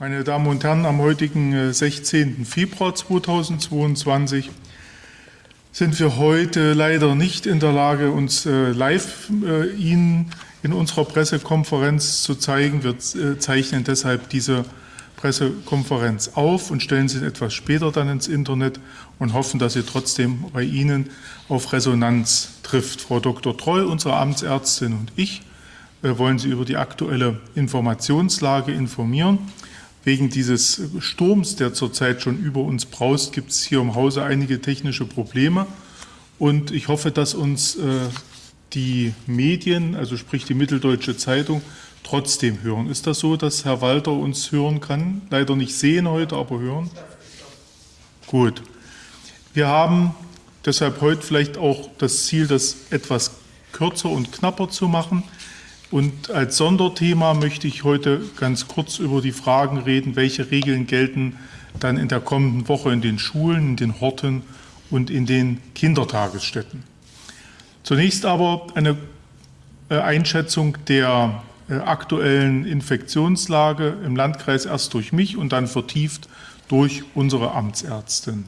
Meine Damen und Herren, am heutigen 16. Äh, Februar 2022 sind wir heute leider nicht in der Lage, uns äh, live äh, Ihnen in unserer Pressekonferenz zu zeigen. Wir zeichnen deshalb diese Pressekonferenz auf und stellen sie etwas später dann ins Internet und hoffen, dass sie trotzdem bei Ihnen auf Resonanz trifft. Frau Dr. Troll, unsere Amtsärztin und ich wollen Sie über die aktuelle Informationslage informieren. Wegen dieses Sturms, der zurzeit schon über uns braust, gibt es hier im Hause einige technische Probleme. Und ich hoffe, dass uns äh, die Medien, also sprich die Mitteldeutsche Zeitung, trotzdem hören. Ist das so, dass Herr Walter uns hören kann? Leider nicht sehen heute, aber hören. Gut. Wir haben deshalb heute vielleicht auch das Ziel, das etwas kürzer und knapper zu machen. Und als Sonderthema möchte ich heute ganz kurz über die Fragen reden, welche Regeln gelten dann in der kommenden Woche in den Schulen, in den Horten und in den Kindertagesstätten. Zunächst aber eine äh, Einschätzung der äh, aktuellen Infektionslage im Landkreis erst durch mich und dann vertieft durch unsere Amtsärztin.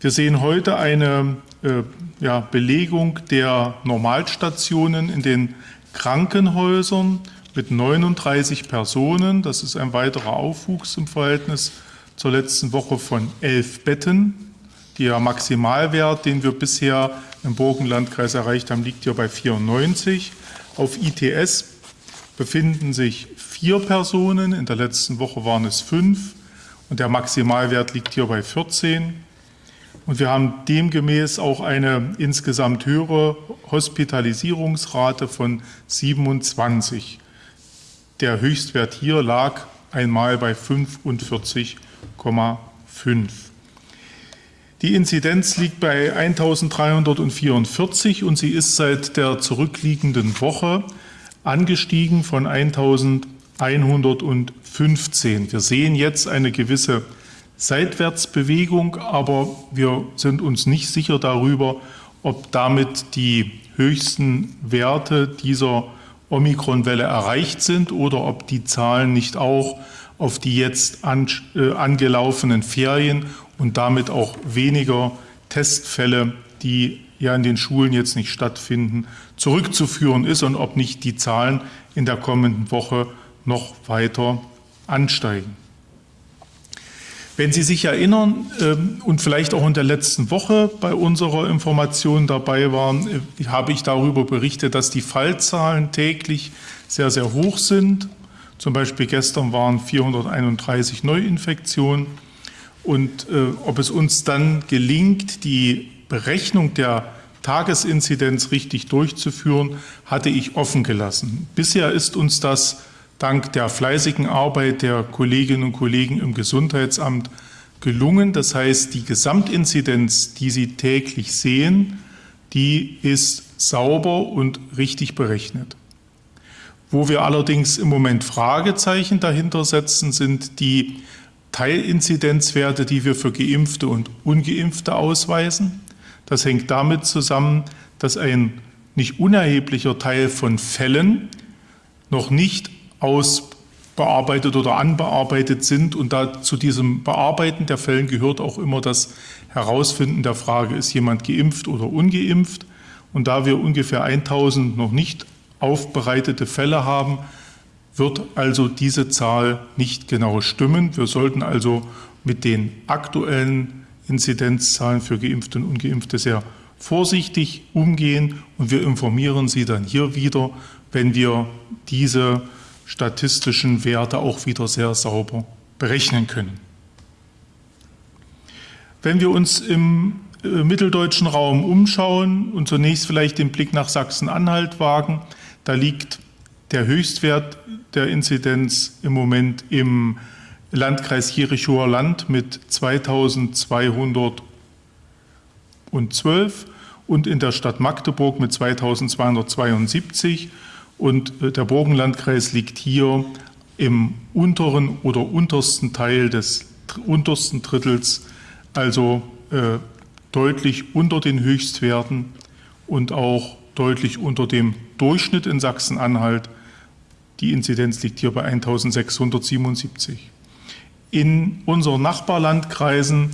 Wir sehen heute eine äh, ja, Belegung der Normalstationen in den Krankenhäusern mit 39 Personen. Das ist ein weiterer Aufwuchs im Verhältnis zur letzten Woche von elf Betten. Der Maximalwert, den wir bisher im Burgenlandkreis erreicht haben, liegt hier bei 94. Auf ITS befinden sich vier Personen. In der letzten Woche waren es fünf. Und der Maximalwert liegt hier bei 14. Und wir haben demgemäß auch eine insgesamt höhere Hospitalisierungsrate von 27. Der Höchstwert hier lag einmal bei 45,5. Die Inzidenz liegt bei 1344 und sie ist seit der zurückliegenden Woche angestiegen von 1115. Wir sehen jetzt eine gewisse Seitwärtsbewegung, aber wir sind uns nicht sicher darüber, ob damit die höchsten Werte dieser Omikronwelle erreicht sind oder ob die Zahlen nicht auch auf die jetzt an, äh, angelaufenen Ferien und damit auch weniger Testfälle, die ja in den Schulen jetzt nicht stattfinden, zurückzuführen ist und ob nicht die Zahlen in der kommenden Woche noch weiter ansteigen. Wenn Sie sich erinnern ähm, und vielleicht auch in der letzten Woche bei unserer Information dabei waren, äh, habe ich darüber berichtet, dass die Fallzahlen täglich sehr, sehr hoch sind. Zum Beispiel gestern waren 431 Neuinfektionen. Und äh, ob es uns dann gelingt, die Berechnung der Tagesinzidenz richtig durchzuführen, hatte ich offen gelassen. Bisher ist uns das dank der fleißigen Arbeit der Kolleginnen und Kollegen im Gesundheitsamt gelungen. Das heißt, die Gesamtinzidenz, die Sie täglich sehen, die ist sauber und richtig berechnet. Wo wir allerdings im Moment Fragezeichen dahinter setzen, sind die Teilinzidenzwerte, die wir für Geimpfte und Ungeimpfte ausweisen. Das hängt damit zusammen, dass ein nicht unerheblicher Teil von Fällen noch nicht ausbearbeitet oder anbearbeitet sind. Und da zu diesem Bearbeiten der Fällen gehört auch immer das Herausfinden der Frage, ist jemand geimpft oder ungeimpft. Und da wir ungefähr 1000 noch nicht aufbereitete Fälle haben, wird also diese Zahl nicht genau stimmen. Wir sollten also mit den aktuellen Inzidenzzahlen für Geimpfte und Ungeimpfte sehr vorsichtig umgehen und wir informieren Sie dann hier wieder, wenn wir diese statistischen Werte auch wieder sehr sauber berechnen können. Wenn wir uns im äh, mitteldeutschen Raum umschauen und zunächst vielleicht den Blick nach Sachsen-Anhalt wagen, da liegt der Höchstwert der Inzidenz im Moment im Landkreis Jerichower Land mit 2212 und in der Stadt Magdeburg mit 2272 und äh, der Burgenlandkreis liegt hier im unteren oder untersten Teil des untersten Drittels, also äh, deutlich unter den Höchstwerten und auch deutlich unter dem Durchschnitt in Sachsen-Anhalt. Die Inzidenz liegt hier bei 1677. In unseren Nachbarlandkreisen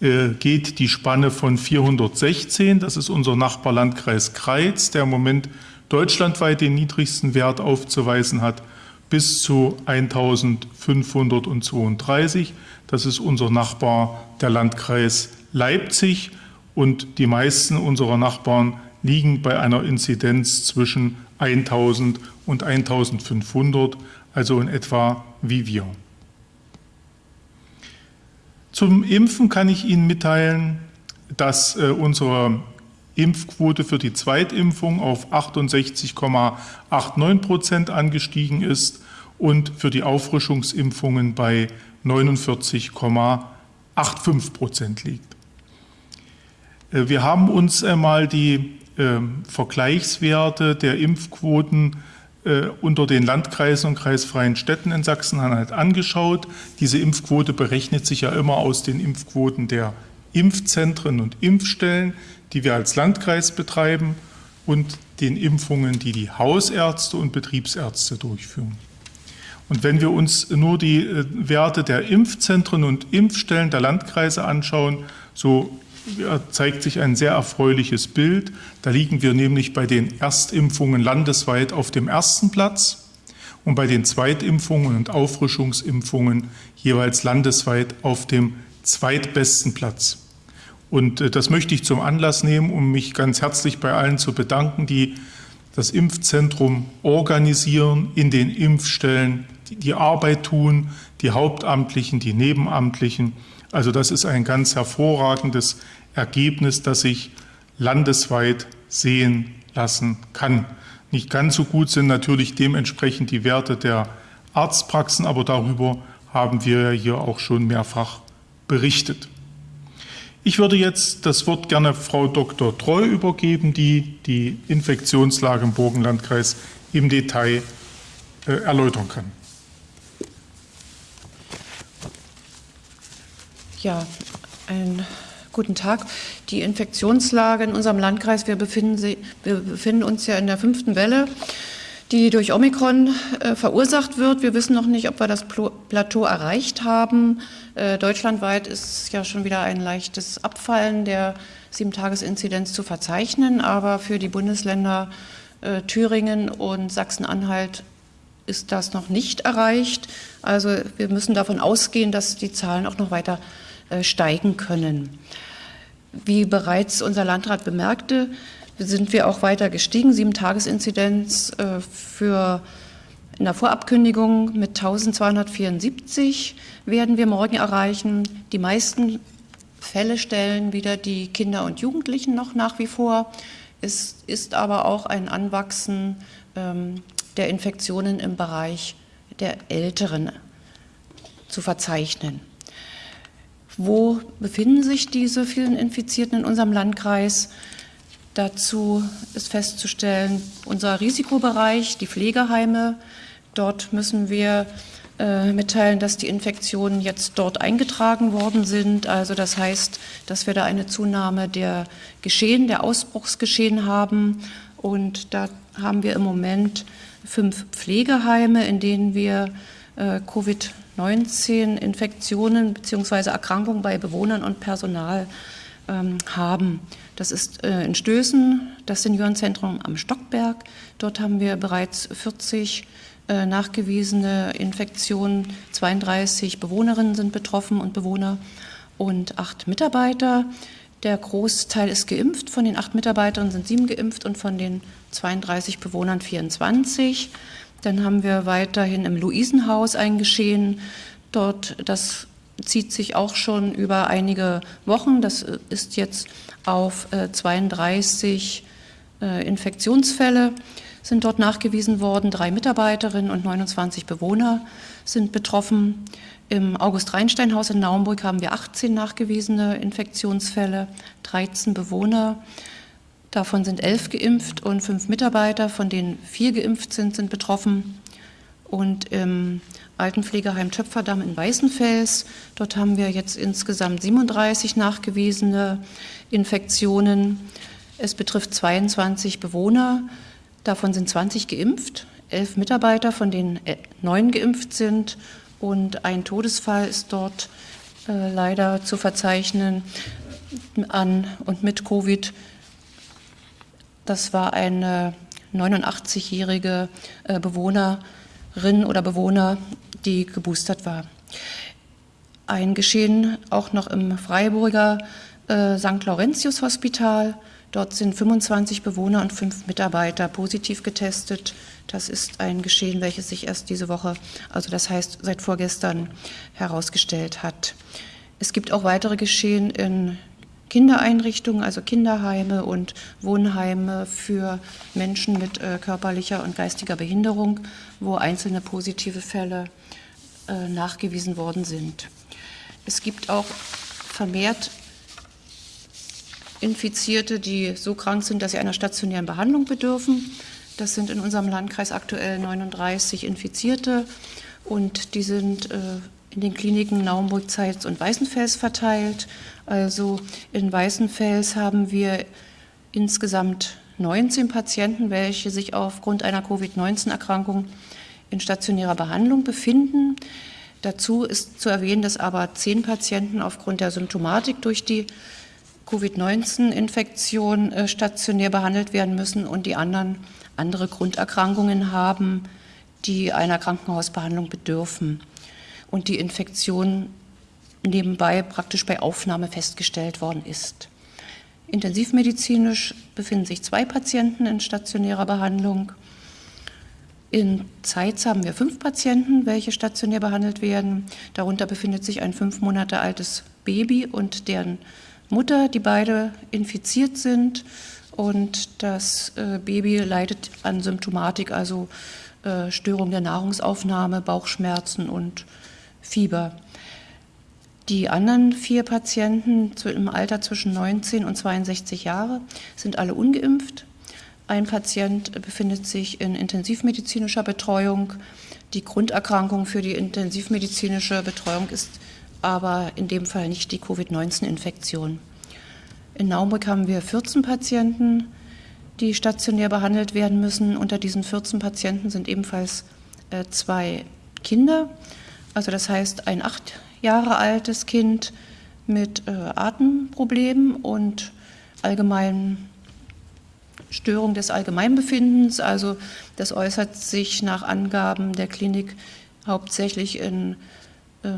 äh, geht die Spanne von 416, das ist unser Nachbarlandkreis Kreiz, der im Moment deutschlandweit den niedrigsten Wert aufzuweisen hat, bis zu 1532. Das ist unser Nachbar, der Landkreis Leipzig. Und die meisten unserer Nachbarn liegen bei einer Inzidenz zwischen 1000 und 1500, also in etwa wie wir. Zum Impfen kann ich Ihnen mitteilen, dass äh, unsere Impfquote für die Zweitimpfung auf 68,89 Prozent angestiegen ist und für die Auffrischungsimpfungen bei 49,85 Prozent liegt. Äh, wir haben uns einmal die ähm, Vergleichswerte der Impfquoten äh, unter den Landkreisen und kreisfreien Städten in Sachsen-Anhalt angeschaut. Diese Impfquote berechnet sich ja immer aus den Impfquoten der Impfzentren und Impfstellen, die wir als Landkreis betreiben und den Impfungen, die die Hausärzte und Betriebsärzte durchführen. Und wenn wir uns nur die äh, Werte der Impfzentren und Impfstellen der Landkreise anschauen, so zeigt sich ein sehr erfreuliches Bild. Da liegen wir nämlich bei den Erstimpfungen landesweit auf dem ersten Platz und bei den Zweitimpfungen und Auffrischungsimpfungen jeweils landesweit auf dem zweitbesten Platz. Und äh, das möchte ich zum Anlass nehmen, um mich ganz herzlich bei allen zu bedanken, die das Impfzentrum organisieren, in den Impfstellen die Arbeit tun, die Hauptamtlichen, die Nebenamtlichen. Also das ist ein ganz hervorragendes Ergebnis, das sich landesweit sehen lassen kann. Nicht ganz so gut sind natürlich dementsprechend die Werte der Arztpraxen, aber darüber haben wir hier auch schon mehrfach berichtet. Ich würde jetzt das Wort gerne Frau Dr. Treu übergeben, die die Infektionslage im Burgenlandkreis im Detail äh, erläutern kann. Ja, ein guten Tag. Die Infektionslage in unserem Landkreis, wir befinden, wir befinden uns ja in der fünften Welle, die durch Omikron äh, verursacht wird. Wir wissen noch nicht, ob wir das Plateau erreicht haben. Äh, deutschlandweit ist ja schon wieder ein leichtes Abfallen der Sieben-Tages-Inzidenz zu verzeichnen, aber für die Bundesländer äh, Thüringen und Sachsen-Anhalt ist das noch nicht erreicht. Also wir müssen davon ausgehen, dass die Zahlen auch noch weiter äh, steigen können. Wie bereits unser Landrat bemerkte, sind wir auch weiter gestiegen. Sieben Tagesinzidenz äh, für in der Vorabkündigung mit 1274 werden wir morgen erreichen. Die meisten Fälle stellen wieder die Kinder und Jugendlichen noch nach wie vor. Es ist aber auch ein Anwachsen ähm, der Infektionen im Bereich der Älteren zu verzeichnen. Wo befinden sich diese vielen Infizierten in unserem Landkreis? Dazu ist festzustellen, unser Risikobereich, die Pflegeheime, dort müssen wir äh, mitteilen, dass die Infektionen jetzt dort eingetragen worden sind. Also das heißt, dass wir da eine Zunahme der Geschehen, der Ausbruchsgeschehen haben. Und da haben wir im Moment fünf Pflegeheime, in denen wir äh, Covid 19 Infektionen bzw. Erkrankungen bei Bewohnern und Personal ähm, haben. Das ist äh, in Stößen, das Seniorenzentrum am Stockberg. Dort haben wir bereits 40 äh, nachgewiesene Infektionen. 32 Bewohnerinnen sind betroffen und Bewohner und acht Mitarbeiter. Der Großteil ist geimpft. Von den acht Mitarbeitern sind sieben geimpft und von den 32 Bewohnern 24. Dann haben wir weiterhin im Luisenhaus ein Geschehen. Dort, das zieht sich auch schon über einige Wochen. Das ist jetzt auf 32 äh, äh, Infektionsfälle sind dort nachgewiesen worden. Drei Mitarbeiterinnen und 29 Bewohner sind betroffen. Im August-Reinstein-Haus in Naumburg haben wir 18 nachgewiesene Infektionsfälle, 13 Bewohner. Davon sind elf geimpft und fünf Mitarbeiter, von denen vier geimpft sind, sind betroffen. Und im Altenpflegeheim Töpferdamm in Weißenfels, dort haben wir jetzt insgesamt 37 nachgewiesene Infektionen. Es betrifft 22 Bewohner, davon sind 20 geimpft, elf Mitarbeiter, von denen neun geimpft sind und ein Todesfall ist dort äh, leider zu verzeichnen an und mit Covid. Das war eine 89-jährige äh, Bewohnerin oder Bewohner, die geboostert war. Ein Geschehen auch noch im Freiburger äh, St. Laurentius Hospital. Dort sind 25 Bewohner und fünf Mitarbeiter positiv getestet. Das ist ein Geschehen, welches sich erst diese Woche, also das heißt seit vorgestern, herausgestellt hat. Es gibt auch weitere Geschehen in Kindereinrichtungen, also Kinderheime und Wohnheime für Menschen mit äh, körperlicher und geistiger Behinderung, wo einzelne positive Fälle äh, nachgewiesen worden sind. Es gibt auch vermehrt Infizierte, die so krank sind, dass sie einer stationären Behandlung bedürfen. Das sind in unserem Landkreis aktuell 39 Infizierte und die sind äh, in den Kliniken Naumburg, Zeitz und Weißenfels verteilt. Also in Weißenfels haben wir insgesamt 19 Patienten, welche sich aufgrund einer Covid-19-Erkrankung in stationärer Behandlung befinden. Dazu ist zu erwähnen, dass aber zehn Patienten aufgrund der Symptomatik durch die Covid-19-Infektion äh, stationär behandelt werden müssen und die anderen andere Grunderkrankungen haben, die einer Krankenhausbehandlung bedürfen und die Infektion nebenbei praktisch bei Aufnahme festgestellt worden ist. Intensivmedizinisch befinden sich zwei Patienten in stationärer Behandlung. In Zeitz haben wir fünf Patienten, welche stationär behandelt werden. Darunter befindet sich ein fünf Monate altes Baby und deren Mutter, die beide infiziert sind und das äh, Baby leidet an Symptomatik, also äh, Störung der Nahrungsaufnahme, Bauchschmerzen und Fieber. Die anderen vier Patienten im Alter zwischen 19 und 62 Jahre sind alle ungeimpft. Ein Patient befindet sich in intensivmedizinischer Betreuung. Die Grunderkrankung für die intensivmedizinische Betreuung ist aber in dem Fall nicht die Covid-19-Infektion. In Naumburg haben wir 14 Patienten, die stationär behandelt werden müssen. Unter diesen 14 Patienten sind ebenfalls äh, zwei Kinder. Also das heißt ein acht Jahre altes Kind mit äh, Atemproblemen und allgemeinen Störung des Allgemeinbefindens. Also das äußert sich nach Angaben der Klinik hauptsächlich in äh,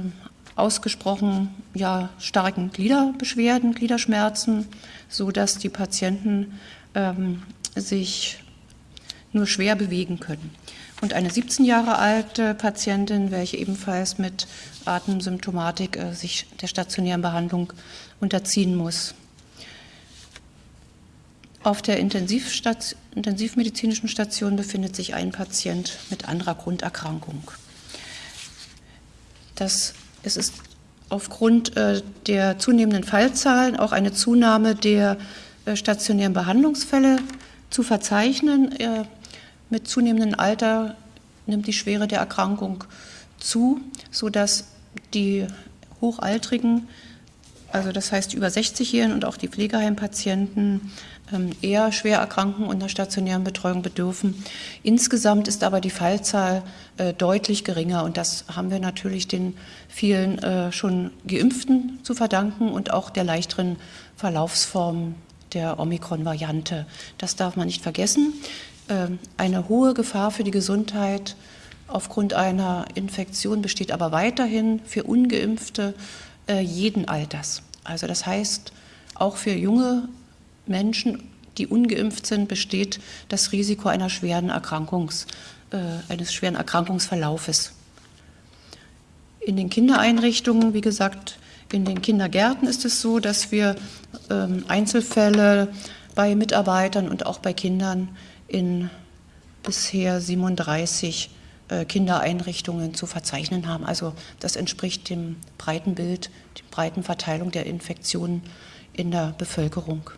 ausgesprochen ja, starken Gliederbeschwerden, Gliederschmerzen, sodass die Patienten ähm, sich nur schwer bewegen können. Und eine 17 Jahre alte Patientin, welche ebenfalls mit Atemsymptomatik äh, sich der stationären Behandlung unterziehen muss. Auf der Intensivstation, intensivmedizinischen Station befindet sich ein Patient mit anderer Grunderkrankung. Das es ist aufgrund äh, der zunehmenden Fallzahlen auch eine Zunahme der äh, stationären Behandlungsfälle zu verzeichnen. Mit zunehmendem Alter nimmt die Schwere der Erkrankung zu, sodass die Hochaltrigen, also das heißt über 60-Jährigen und auch die Pflegeheimpatienten, ähm, eher schwer erkranken und einer stationären Betreuung bedürfen. Insgesamt ist aber die Fallzahl äh, deutlich geringer und das haben wir natürlich den vielen äh, schon Geimpften zu verdanken und auch der leichteren Verlaufsform der Omikron-Variante. Das darf man nicht vergessen. Ähm, eine hohe Gefahr für die Gesundheit aufgrund einer Infektion besteht aber weiterhin für ungeimpfte äh, jeden Alters. Also das heißt, auch für junge Menschen, die ungeimpft sind, besteht das Risiko einer schweren Erkrankungs, äh, eines schweren Erkrankungsverlaufes. In den Kindereinrichtungen, wie gesagt, in den Kindergärten ist es so, dass wir ähm, Einzelfälle bei Mitarbeitern und auch bei Kindern in bisher 37 äh, Kindereinrichtungen zu verzeichnen haben. Also das entspricht dem breiten Bild, der breiten Verteilung der Infektionen in der Bevölkerung.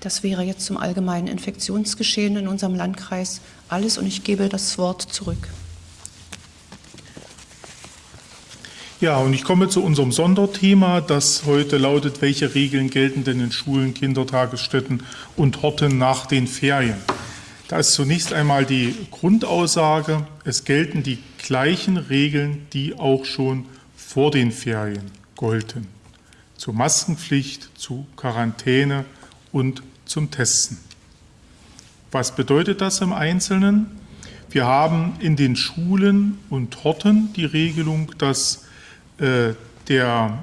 Das wäre jetzt zum allgemeinen Infektionsgeschehen in unserem Landkreis alles und ich gebe das Wort zurück. Ja, und ich komme zu unserem Sonderthema, das heute lautet, welche Regeln gelten denn in Schulen, Kindertagesstätten und Horten nach den Ferien? Da ist zunächst einmal die Grundaussage, es gelten die gleichen Regeln, die auch schon vor den Ferien golden. Zur Maskenpflicht, zu Quarantäne und zum Testen. Was bedeutet das im Einzelnen? Wir haben in den Schulen und Horten die Regelung, dass der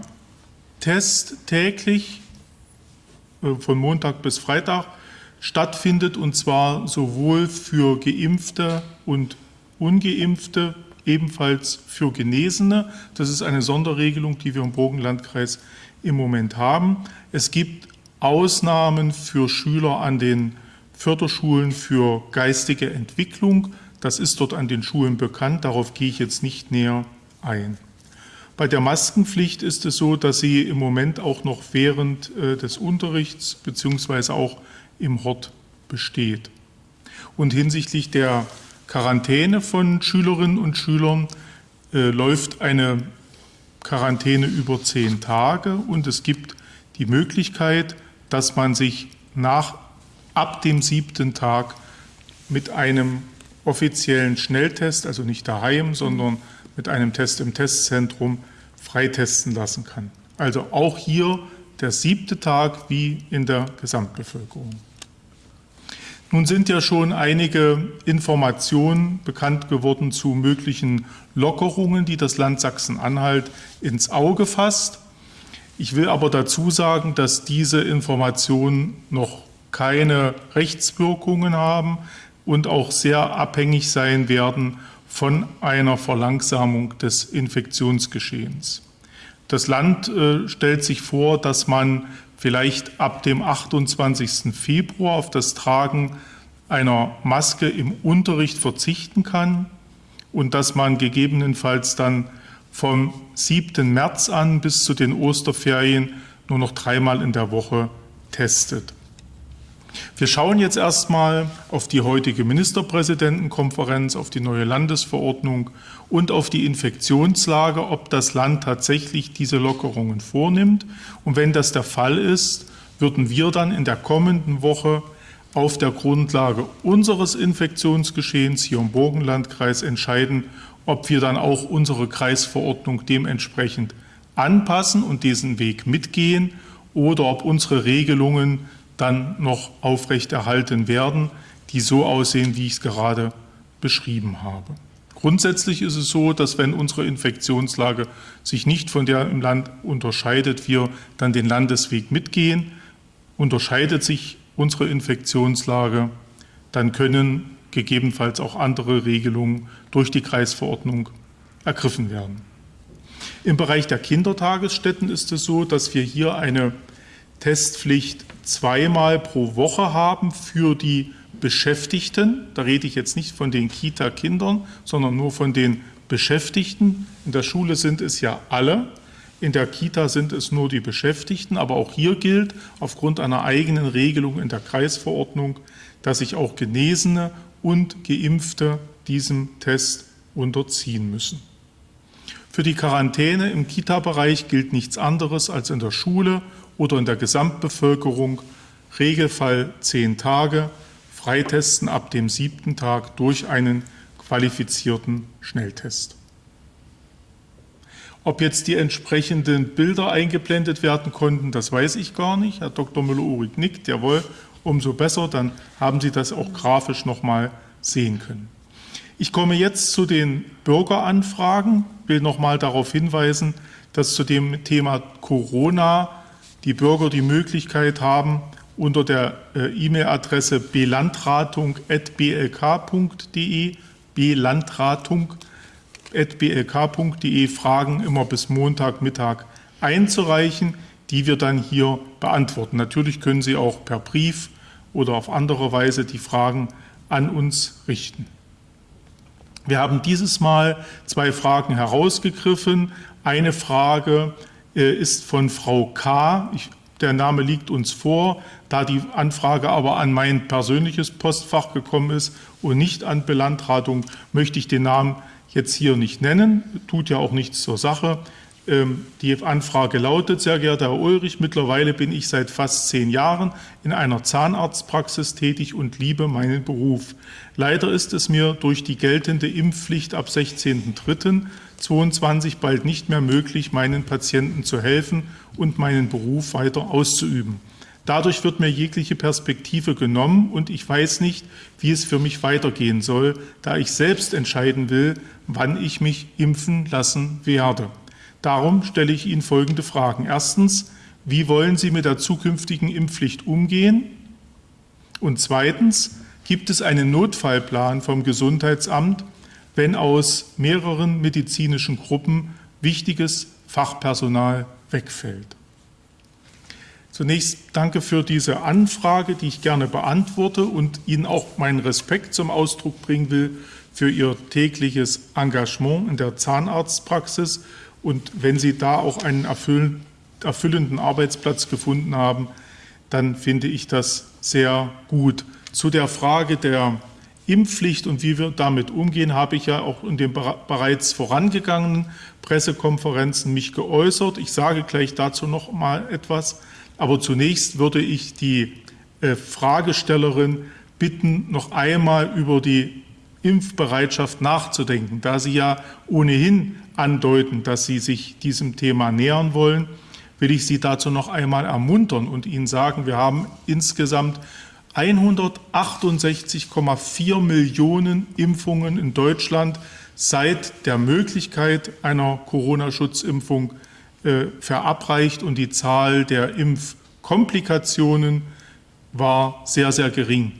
Test täglich äh, von Montag bis Freitag stattfindet und zwar sowohl für Geimpfte und Ungeimpfte, ebenfalls für Genesene. Das ist eine Sonderregelung, die wir im Burgenlandkreis im Moment haben. Es gibt Ausnahmen für Schüler an den Förderschulen für geistige Entwicklung. Das ist dort an den Schulen bekannt, darauf gehe ich jetzt nicht näher ein. Bei der Maskenpflicht ist es so, dass sie im Moment auch noch während äh, des Unterrichts beziehungsweise auch im Hort besteht. Und hinsichtlich der Quarantäne von Schülerinnen und Schülern äh, läuft eine Quarantäne über zehn Tage und es gibt die Möglichkeit, dass man sich nach ab dem siebten Tag mit einem offiziellen Schnelltest, also nicht daheim, sondern mit einem Test im Testzentrum freitesten lassen kann. Also auch hier der siebte Tag wie in der Gesamtbevölkerung. Nun sind ja schon einige Informationen bekannt geworden zu möglichen Lockerungen, die das Land Sachsen-Anhalt ins Auge fasst. Ich will aber dazu sagen, dass diese Informationen noch keine Rechtswirkungen haben und auch sehr abhängig sein werden von einer Verlangsamung des Infektionsgeschehens. Das Land äh, stellt sich vor, dass man vielleicht ab dem 28. Februar auf das Tragen einer Maske im Unterricht verzichten kann und dass man gegebenenfalls dann vom 7. März an bis zu den Osterferien nur noch dreimal in der Woche testet. Wir schauen jetzt erstmal auf die heutige Ministerpräsidentenkonferenz, auf die neue Landesverordnung und auf die Infektionslage, ob das Land tatsächlich diese Lockerungen vornimmt. Und wenn das der Fall ist, würden wir dann in der kommenden Woche auf der Grundlage unseres Infektionsgeschehens hier im Burgenlandkreis entscheiden, ob wir dann auch unsere Kreisverordnung dementsprechend anpassen und diesen Weg mitgehen oder ob unsere Regelungen dann noch aufrechterhalten werden, die so aussehen, wie ich es gerade beschrieben habe. Grundsätzlich ist es so, dass wenn unsere Infektionslage sich nicht von der im Land unterscheidet, wir dann den Landesweg mitgehen. Unterscheidet sich unsere Infektionslage, dann können gegebenenfalls auch andere Regelungen durch die Kreisverordnung ergriffen werden. Im Bereich der Kindertagesstätten ist es so, dass wir hier eine Testpflicht zweimal pro Woche haben für die Beschäftigten. Da rede ich jetzt nicht von den Kita-Kindern, sondern nur von den Beschäftigten. In der Schule sind es ja alle. In der Kita sind es nur die Beschäftigten. Aber auch hier gilt aufgrund einer eigenen Regelung in der Kreisverordnung, dass sich auch Genesene und Geimpfte diesem Test unterziehen müssen. Für die Quarantäne im Kita-Bereich gilt nichts anderes als in der Schule oder in der Gesamtbevölkerung Regelfall zehn Tage, Freitesten ab dem siebten Tag durch einen qualifizierten Schnelltest. Ob jetzt die entsprechenden Bilder eingeblendet werden konnten, das weiß ich gar nicht. Herr Dr. Müller-Uhrig nickt, jawohl, umso besser, dann haben Sie das auch grafisch noch mal sehen können. Ich komme jetzt zu den Bürgeranfragen, will noch mal darauf hinweisen, dass zu dem Thema Corona die Bürger die Möglichkeit haben, unter der äh, E-Mail-Adresse belandratung.blk.de, belandratung.blk.de Fragen immer bis Montagmittag einzureichen, die wir dann hier beantworten. Natürlich können Sie auch per Brief oder auf andere Weise die Fragen an uns richten. Wir haben dieses Mal zwei Fragen herausgegriffen. Eine Frage ist von Frau K. Ich, der Name liegt uns vor. Da die Anfrage aber an mein persönliches Postfach gekommen ist und nicht an Belandratung, möchte ich den Namen jetzt hier nicht nennen. Tut ja auch nichts zur Sache. Ähm, die Anfrage lautet, sehr geehrter Herr Ulrich, mittlerweile bin ich seit fast zehn Jahren in einer Zahnarztpraxis tätig und liebe meinen Beruf. Leider ist es mir durch die geltende Impfpflicht ab 16.03.2022 bald nicht mehr möglich, meinen Patienten zu helfen und meinen Beruf weiter auszuüben. Dadurch wird mir jegliche Perspektive genommen und ich weiß nicht, wie es für mich weitergehen soll, da ich selbst entscheiden will, wann ich mich impfen lassen werde. Darum stelle ich Ihnen folgende Fragen. Erstens, wie wollen Sie mit der zukünftigen Impfpflicht umgehen? Und zweitens, gibt es einen Notfallplan vom Gesundheitsamt, wenn aus mehreren medizinischen Gruppen wichtiges Fachpersonal wegfällt? Zunächst danke für diese Anfrage, die ich gerne beantworte und Ihnen auch meinen Respekt zum Ausdruck bringen will für Ihr tägliches Engagement in der Zahnarztpraxis und wenn Sie da auch einen erfüllenden Arbeitsplatz gefunden haben, dann finde ich das sehr gut. Zu der Frage der Impfpflicht und wie wir damit umgehen, habe ich ja auch in den bereits vorangegangenen Pressekonferenzen mich geäußert. Ich sage gleich dazu noch mal etwas. Aber zunächst würde ich die äh, Fragestellerin bitten, noch einmal über die Impfbereitschaft nachzudenken, da Sie ja ohnehin andeuten, dass Sie sich diesem Thema nähern wollen, will ich Sie dazu noch einmal ermuntern und Ihnen sagen, wir haben insgesamt 168,4 Millionen Impfungen in Deutschland seit der Möglichkeit einer Corona-Schutzimpfung äh, verabreicht und die Zahl der Impfkomplikationen war sehr, sehr gering.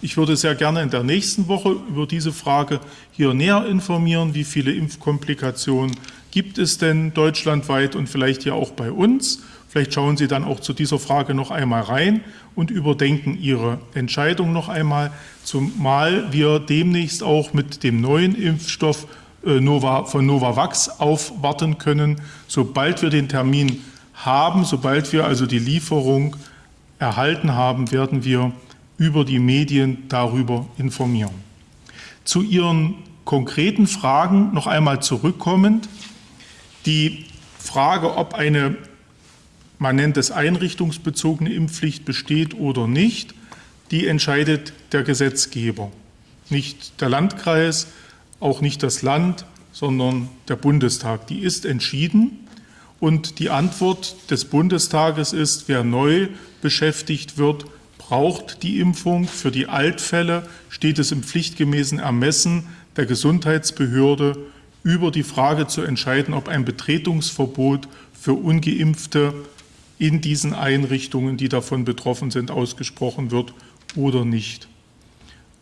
Ich würde sehr gerne in der nächsten Woche über diese Frage hier näher informieren. Wie viele Impfkomplikationen gibt es denn deutschlandweit und vielleicht ja auch bei uns? Vielleicht schauen Sie dann auch zu dieser Frage noch einmal rein und überdenken Ihre Entscheidung noch einmal, zumal wir demnächst auch mit dem neuen Impfstoff äh, Nova, von Novavax aufwarten können. Sobald wir den Termin haben, sobald wir also die Lieferung erhalten haben, werden wir über die Medien darüber informieren. Zu Ihren konkreten Fragen noch einmal zurückkommend. Die Frage, ob eine, man nennt es einrichtungsbezogene Impfpflicht besteht oder nicht, die entscheidet der Gesetzgeber. Nicht der Landkreis, auch nicht das Land, sondern der Bundestag. Die ist entschieden. Und die Antwort des Bundestages ist, wer neu beschäftigt wird, braucht die Impfung. Für die Altfälle steht es im pflichtgemäßen Ermessen der Gesundheitsbehörde über die Frage zu entscheiden, ob ein Betretungsverbot für ungeimpfte in diesen Einrichtungen, die davon betroffen sind, ausgesprochen wird oder nicht.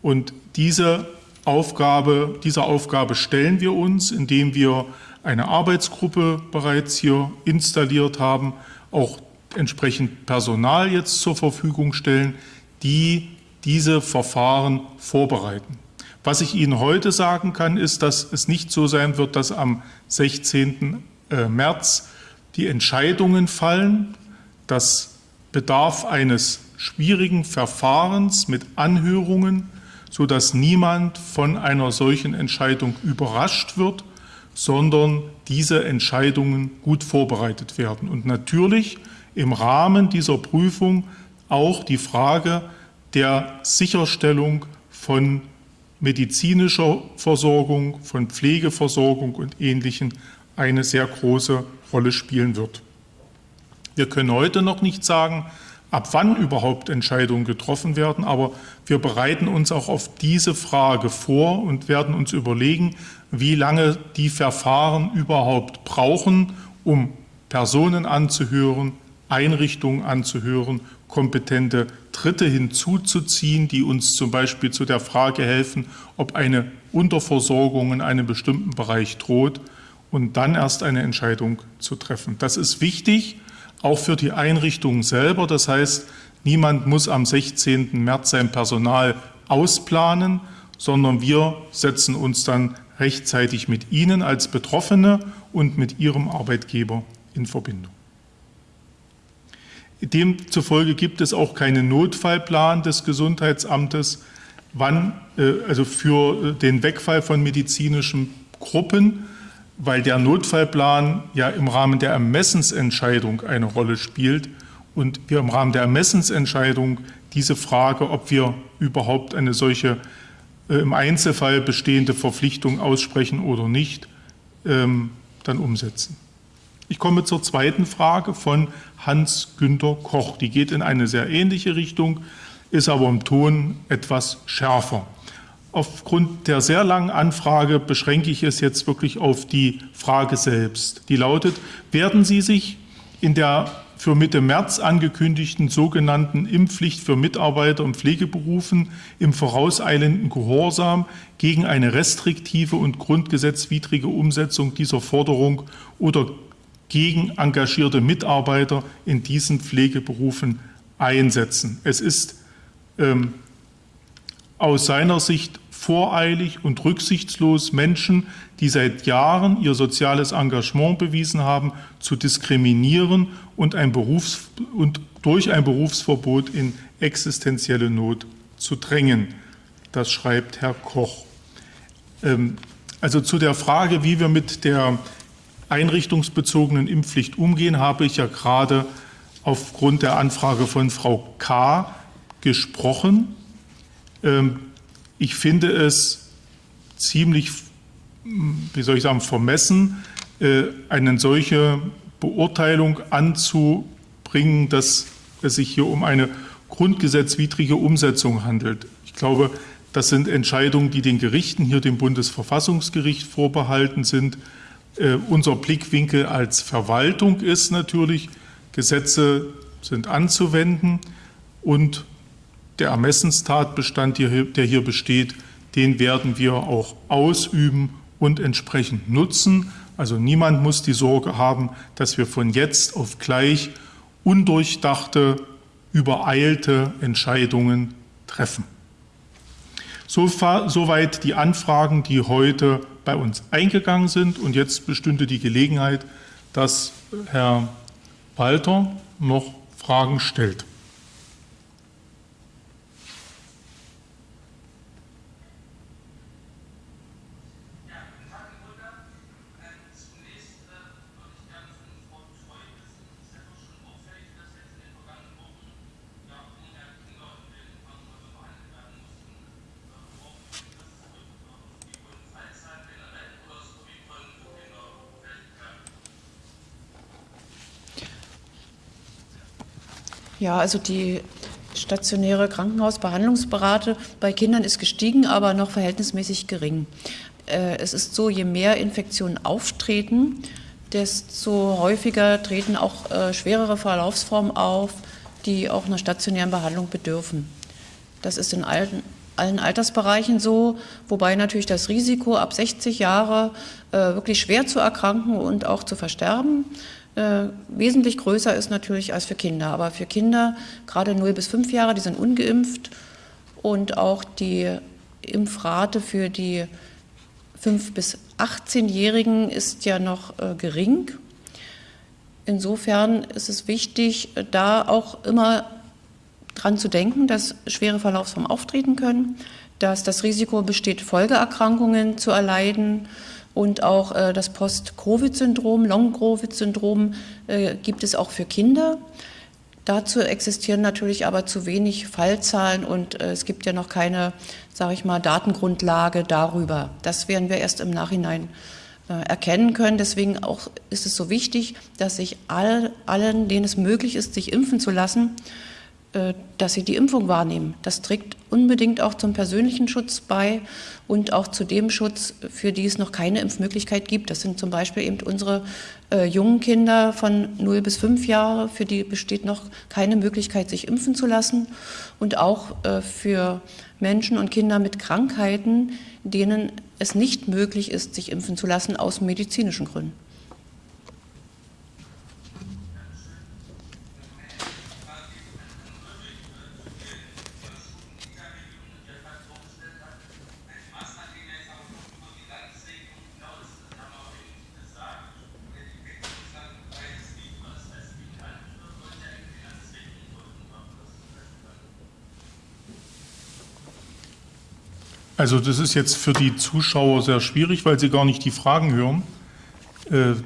Und diese Aufgabe, dieser Aufgabe stellen wir uns, indem wir eine Arbeitsgruppe bereits hier installiert haben, auch entsprechend Personal jetzt zur Verfügung stellen, die diese Verfahren vorbereiten. Was ich Ihnen heute sagen kann, ist, dass es nicht so sein wird, dass am 16. Äh, März die Entscheidungen fallen. Das bedarf eines schwierigen Verfahrens mit Anhörungen, sodass niemand von einer solchen Entscheidung überrascht wird, sondern diese Entscheidungen gut vorbereitet werden. Und natürlich im Rahmen dieser Prüfung auch die Frage der Sicherstellung von medizinischer Versorgung, von Pflegeversorgung und Ähnlichem eine sehr große Rolle spielen wird. Wir können heute noch nicht sagen, ab wann überhaupt Entscheidungen getroffen werden, aber wir bereiten uns auch auf diese Frage vor und werden uns überlegen, wie lange die Verfahren überhaupt brauchen, um Personen anzuhören, Einrichtungen anzuhören, kompetente Dritte hinzuzuziehen, die uns zum Beispiel zu der Frage helfen, ob eine Unterversorgung in einem bestimmten Bereich droht und dann erst eine Entscheidung zu treffen. Das ist wichtig, auch für die Einrichtungen selber. Das heißt, niemand muss am 16. März sein Personal ausplanen, sondern wir setzen uns dann rechtzeitig mit Ihnen als Betroffene und mit Ihrem Arbeitgeber in Verbindung. Demzufolge gibt es auch keinen Notfallplan des Gesundheitsamtes, wann, äh, also für den Wegfall von medizinischen Gruppen. Weil der Notfallplan ja im Rahmen der Ermessensentscheidung eine Rolle spielt und wir im Rahmen der Ermessensentscheidung diese Frage, ob wir überhaupt eine solche äh, im Einzelfall bestehende Verpflichtung aussprechen oder nicht, ähm, dann umsetzen. Ich komme zur zweiten Frage von Hans-Günter Koch. Die geht in eine sehr ähnliche Richtung, ist aber im Ton etwas schärfer. Aufgrund der sehr langen Anfrage beschränke ich es jetzt wirklich auf die Frage selbst. Die lautet, werden Sie sich in der für Mitte März angekündigten sogenannten Impfpflicht für Mitarbeiter in Pflegeberufen im vorauseilenden Gehorsam gegen eine restriktive und grundgesetzwidrige Umsetzung dieser Forderung oder gegen engagierte Mitarbeiter in diesen Pflegeberufen einsetzen. Es ist ähm, aus seiner Sicht voreilig und rücksichtslos Menschen, die seit Jahren ihr soziales Engagement bewiesen haben, zu diskriminieren und, ein Berufs und durch ein Berufsverbot in existenzielle Not zu drängen. Das schreibt Herr Koch. Ähm, also zu der Frage, wie wir mit der einrichtungsbezogenen Impfpflicht umgehen, habe ich ja gerade aufgrund der Anfrage von Frau K. gesprochen. Ähm, ich finde es ziemlich, wie soll ich sagen, vermessen, äh, eine solche Beurteilung anzubringen, dass es sich hier um eine grundgesetzwidrige Umsetzung handelt. Ich glaube, das sind Entscheidungen, die den Gerichten, hier dem Bundesverfassungsgericht vorbehalten sind. Äh, unser Blickwinkel als Verwaltung ist natürlich, Gesetze sind anzuwenden und der Ermessenstatbestand, der hier besteht, den werden wir auch ausüben und entsprechend nutzen. Also niemand muss die Sorge haben, dass wir von jetzt auf gleich undurchdachte, übereilte Entscheidungen treffen. Soweit die Anfragen, die heute bei uns eingegangen sind. Und jetzt bestünde die Gelegenheit, dass Herr Walter noch Fragen stellt. Ja, also die stationäre Krankenhausbehandlungsberate bei Kindern ist gestiegen, aber noch verhältnismäßig gering. Äh, es ist so, je mehr Infektionen auftreten, desto häufiger treten auch äh, schwerere Verlaufsformen auf, die auch einer stationären Behandlung bedürfen. Das ist in allen, allen Altersbereichen so, wobei natürlich das Risiko ab 60 Jahre äh, wirklich schwer zu erkranken und auch zu versterben wesentlich größer ist natürlich als für Kinder. Aber für Kinder, gerade 0 bis 5 Jahre, die sind ungeimpft und auch die Impfrate für die 5 bis 18-Jährigen ist ja noch äh, gering. Insofern ist es wichtig, da auch immer dran zu denken, dass schwere Verlaufsformen auftreten können, dass das Risiko besteht, Folgeerkrankungen zu erleiden und auch äh, das Post-Covid-Syndrom, Long-Covid-Syndrom äh, gibt es auch für Kinder. Dazu existieren natürlich aber zu wenig Fallzahlen und äh, es gibt ja noch keine, sage ich mal, Datengrundlage darüber. Das werden wir erst im Nachhinein äh, erkennen können. Deswegen auch ist es so wichtig, dass sich all, allen, denen es möglich ist, sich impfen zu lassen, dass sie die Impfung wahrnehmen. Das trägt unbedingt auch zum persönlichen Schutz bei und auch zu dem Schutz, für die es noch keine Impfmöglichkeit gibt. Das sind zum Beispiel eben unsere äh, jungen Kinder von 0 bis 5 Jahre, für die besteht noch keine Möglichkeit, sich impfen zu lassen. Und auch äh, für Menschen und Kinder mit Krankheiten, denen es nicht möglich ist, sich impfen zu lassen aus medizinischen Gründen. Also das ist jetzt für die Zuschauer sehr schwierig, weil sie gar nicht die Fragen hören.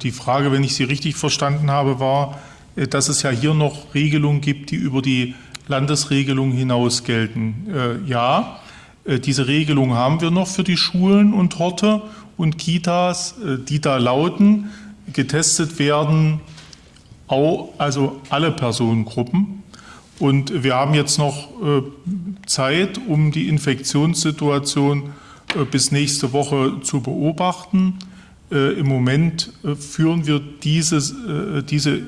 Die Frage, wenn ich Sie richtig verstanden habe, war, dass es ja hier noch Regelungen gibt, die über die Landesregelung hinaus gelten. Ja, diese Regelung haben wir noch für die Schulen und Horte und Kitas, die da lauten, getestet werden also alle Personengruppen. Und wir haben jetzt noch äh, Zeit, um die Infektionssituation äh, bis nächste Woche zu beobachten. Äh, Im Moment führen wir diese, diese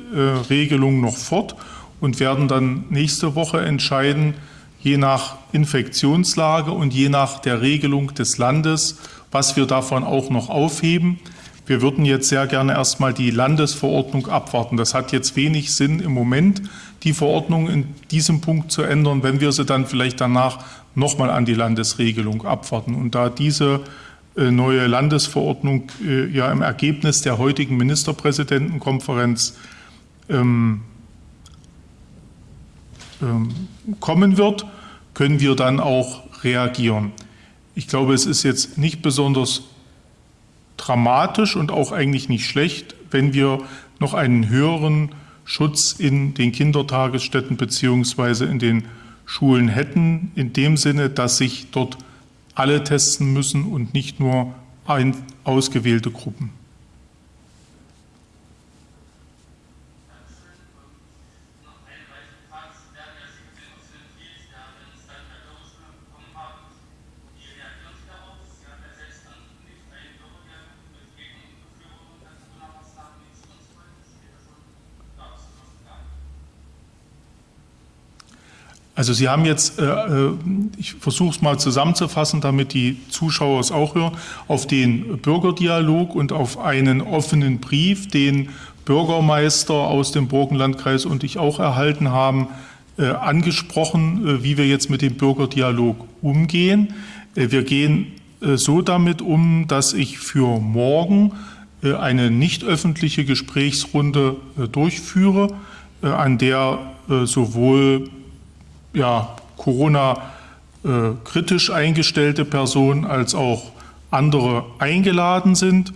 Regelung noch fort und werden dann nächste Woche entscheiden, je nach Infektionslage und je nach der Regelung des Landes, was wir davon auch noch aufheben. Wir würden jetzt sehr gerne erstmal die Landesverordnung abwarten. Das hat jetzt wenig Sinn im Moment, die Verordnung in diesem Punkt zu ändern, wenn wir sie dann vielleicht danach nochmal an die Landesregelung abwarten. Und da diese äh, neue Landesverordnung äh, ja im Ergebnis der heutigen Ministerpräsidentenkonferenz ähm, ähm, kommen wird, können wir dann auch reagieren. Ich glaube, es ist jetzt nicht besonders dramatisch und auch eigentlich nicht schlecht, wenn wir noch einen höheren Schutz in den Kindertagesstätten beziehungsweise in den Schulen hätten, in dem Sinne, dass sich dort alle testen müssen und nicht nur ein, ausgewählte Gruppen. Also Sie haben jetzt, äh, äh ich versuche es mal zusammenzufassen, damit die Zuschauer es auch hören, auf den Bürgerdialog und auf einen offenen Brief, den Bürgermeister aus dem Burgenlandkreis und ich auch erhalten haben, äh, angesprochen, äh, wie wir jetzt mit dem Bürgerdialog umgehen. Äh, wir gehen äh, so damit um, dass ich für morgen eine nicht öffentliche Gesprächsrunde durchführe, an der sowohl ja, Corona äh, eingestellte Personen als auch andere eingeladen sind.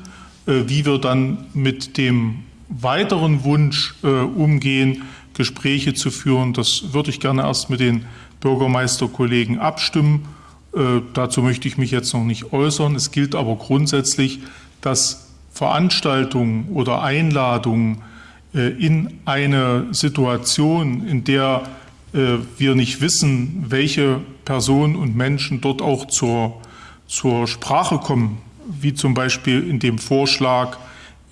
Äh, wie wir dann mit dem weiteren Wunsch äh, umgehen, Gespräche zu führen, das würde ich gerne erst mit den Bürgermeisterkollegen abstimmen. Dazu möchte ich mich jetzt noch nicht äußern. Es gilt aber grundsätzlich, dass Veranstaltungen oder Einladungen in eine Situation, in der wir nicht wissen, welche Personen und Menschen dort auch zur, zur Sprache kommen, wie zum Beispiel in dem Vorschlag,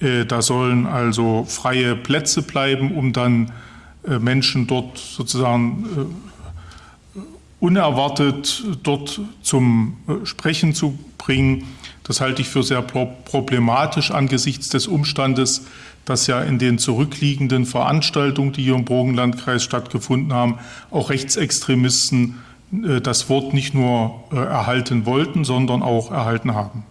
äh, da sollen also freie Plätze bleiben, um dann äh, Menschen dort sozusagen unerwartet dort zum Sprechen zu bringen. Das halte ich für sehr problematisch angesichts des Umstandes, dass ja in den zurückliegenden Veranstaltungen, die hier im Burgenlandkreis stattgefunden haben, auch Rechtsextremisten äh, das Wort nicht nur äh, erhalten wollten, sondern auch erhalten haben.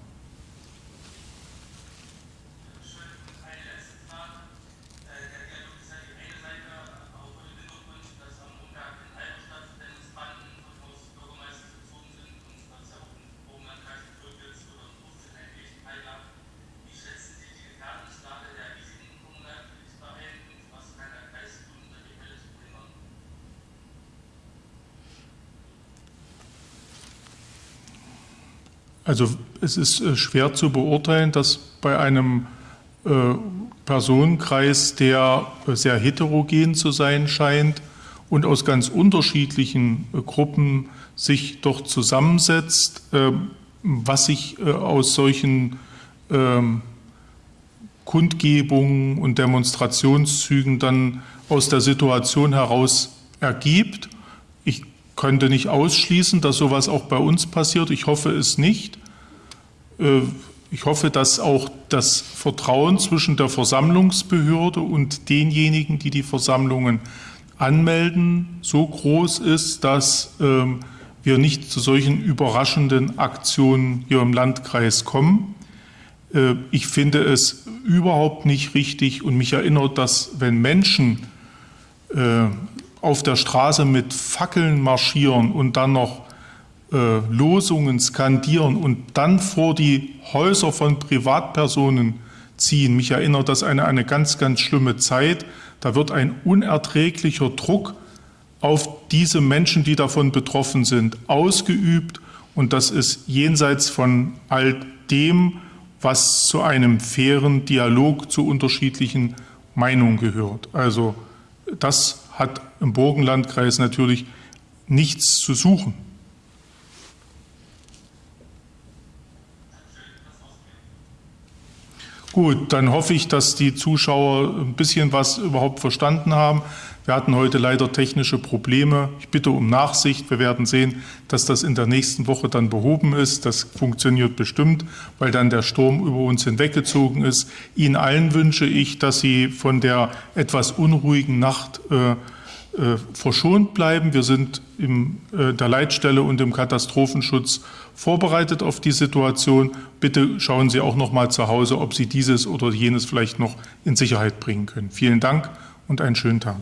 Also es ist äh, schwer zu beurteilen, dass bei einem äh, Personenkreis, der äh, sehr heterogen zu sein scheint und aus ganz unterschiedlichen Gruppen sich doch zusammensetzt, ähm, was sich aus solchen ähm, Kundgebungen und Demonstrationszügen dann aus der Situation heraus ergibt. Ich könnte nicht ausschließen, dass sowas auch bei uns passiert. Ich hoffe es nicht. Äh, ich hoffe, dass auch das Vertrauen zwischen der Versammlungsbehörde und denjenigen, die die Versammlungen anmelden, so groß ist, dass ähm, wir nicht zu solchen überraschenden Aktionen hier im Landkreis kommen. Äh, ich finde es überhaupt nicht richtig und mich erinnert, dass wenn Menschen äh, auf der Straße mit Fackeln marschieren und dann noch äh, Losungen skandieren und dann vor die Häuser von Privatpersonen ziehen. Mich erinnert das an eine ganz, ganz schlimme Zeit. Da wird ein unerträglicher Druck auf diese Menschen, die davon betroffen sind, ausgeübt. Und das ist jenseits von all dem, was zu einem fairen Dialog zu unterschiedlichen Meinungen gehört. Also das hat im Burgenlandkreis natürlich nichts zu suchen. Gut, dann hoffe ich, dass die Zuschauer ein bisschen was überhaupt verstanden haben. Wir hatten heute leider technische Probleme. Ich bitte um Nachsicht. Wir werden sehen, dass das in der nächsten Woche dann behoben ist. Das funktioniert bestimmt, weil dann der Sturm über uns hinweggezogen ist. Ihnen allen wünsche ich, dass Sie von der etwas unruhigen Nacht äh, verschont bleiben. Wir sind in äh, der Leitstelle und im Katastrophenschutz vorbereitet auf die Situation. Bitte schauen Sie auch noch mal zu Hause, ob Sie dieses oder jenes vielleicht noch in Sicherheit bringen können. Vielen Dank und einen schönen Tag.